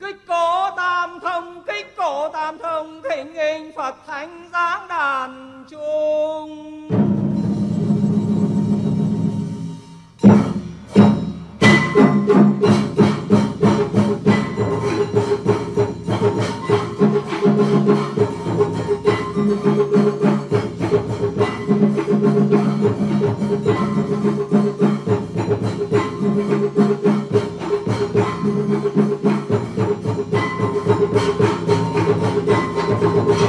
kích cổ tam thông, kích cổ tam thông thịnh hình phật thánh giáng đàn chuông.